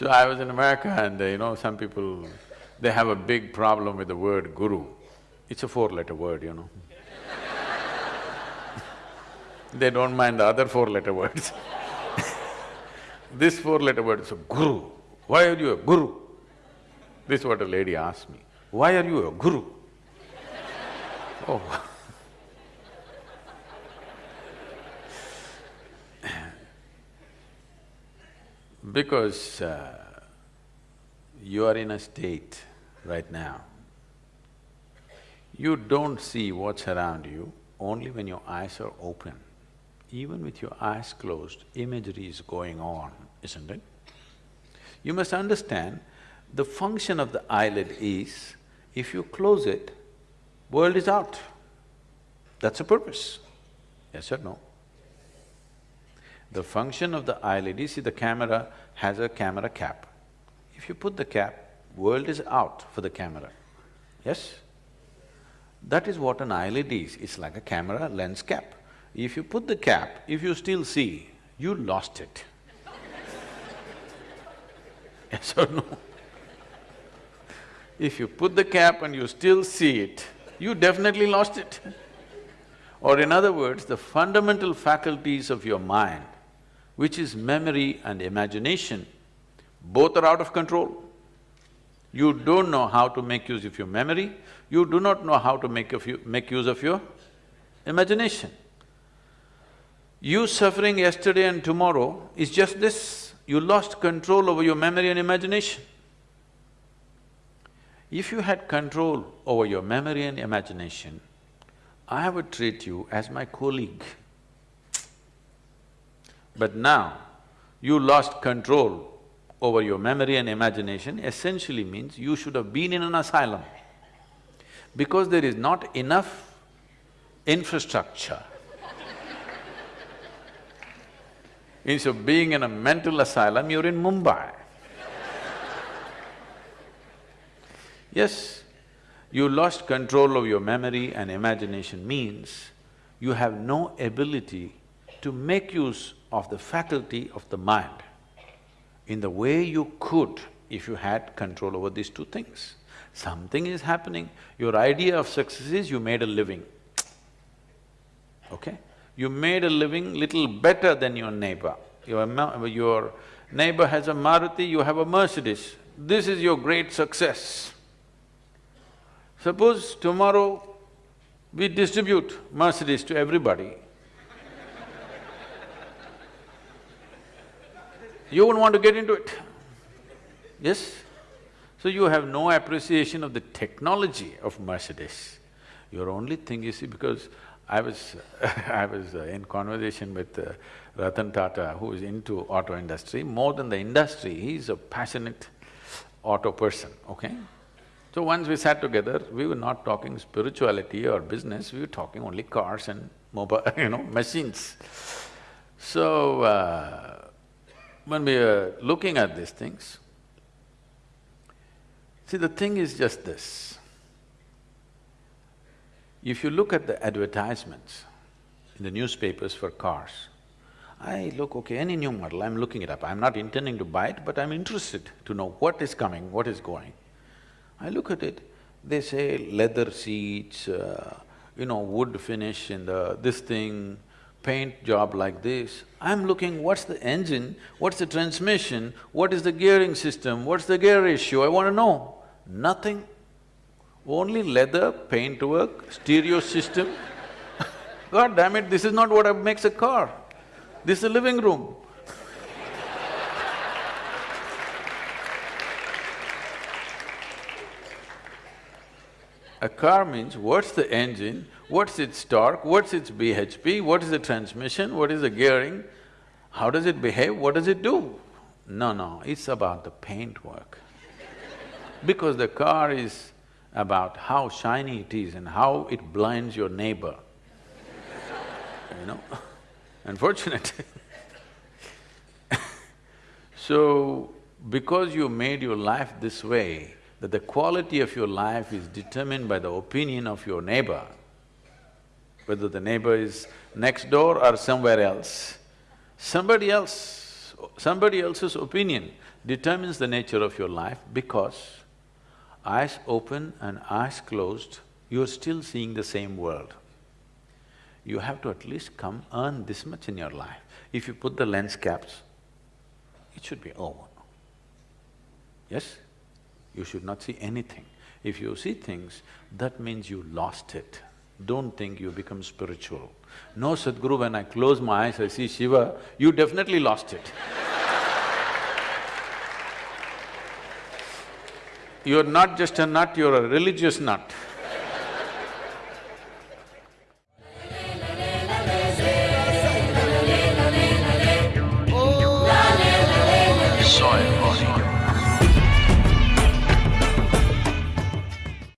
So I was in America and uh, you know, some people, they have a big problem with the word guru. It's a four-letter word, you know. they don't mind the other four-letter words This four-letter word is a guru. Why are you a guru? This is what a lady asked me. Why are you a guru? oh Because uh, you are in a state right now, you don't see what's around you only when your eyes are open. Even with your eyes closed, imagery is going on, isn't it? You must understand, the function of the eyelid is, if you close it, world is out. That's the purpose. Yes or no? The function of the you see the camera has a camera cap. If you put the cap, world is out for the camera, yes? That is what an eyelid is, it's like a camera lens cap. If you put the cap, if you still see, you lost it. yes or no? If you put the cap and you still see it, you definitely lost it. Or in other words, the fundamental faculties of your mind which is memory and imagination, both are out of control. You don't know how to make use of your memory, you do not know how to make, of you, make use of your imagination. You suffering yesterday and tomorrow is just this, you lost control over your memory and imagination. If you had control over your memory and imagination, I would treat you as my colleague. But now, you lost control over your memory and imagination essentially means you should have been in an asylum. Because there is not enough infrastructure. Instead of being in a mental asylum, you're in Mumbai. yes, you lost control of your memory and imagination means you have no ability to make use of the faculty of the mind in the way you could if you had control over these two things. Something is happening, your idea of success is you made a living, okay? You made a living little better than your neighbor. Your, your neighbor has a Maruti, you have a Mercedes. This is your great success. Suppose tomorrow we distribute Mercedes to everybody, you wouldn't want to get into it, yes? So you have no appreciation of the technology of Mercedes. Your only thing you see, because I was I was uh, in conversation with uh, Ratan Tata, who is into auto industry, more than the industry, he's a passionate auto person, okay? So once we sat together, we were not talking spirituality or business, we were talking only cars and mobile, you know, machines. So, uh, when we are looking at these things, see the thing is just this. If you look at the advertisements in the newspapers for cars, I look, okay, any new model, I'm looking it up. I'm not intending to buy it, but I'm interested to know what is coming, what is going. I look at it, they say leather seats, uh, you know, wood finish in the… this thing, paint job like this, I'm looking what's the engine, what's the transmission, what is the gearing system, what's the gear ratio, I want to know. Nothing. Only leather, paintwork, stereo system. God damn it, this is not what makes a car. This is a living room. A car means what's the engine, what's its torque, what's its BHP, what is the transmission, what is the gearing, how does it behave, what does it do? No, no, it's about the paintwork. because the car is about how shiny it is and how it blinds your neighbor, you know Unfortunate So, because you made your life this way, that the quality of your life is determined by the opinion of your neighbor, whether the neighbor is next door or somewhere else, somebody else, somebody else's opinion determines the nature of your life because eyes open and eyes closed, you're still seeing the same world. You have to at least come earn this much in your life. If you put the lens caps, it should be over. Yes? You should not see anything. If you see things, that means you lost it. Don't think you become spiritual. No, Sadhguru, when I close my eyes, I see Shiva, you definitely lost it. You're not just a nut, you're a religious nut.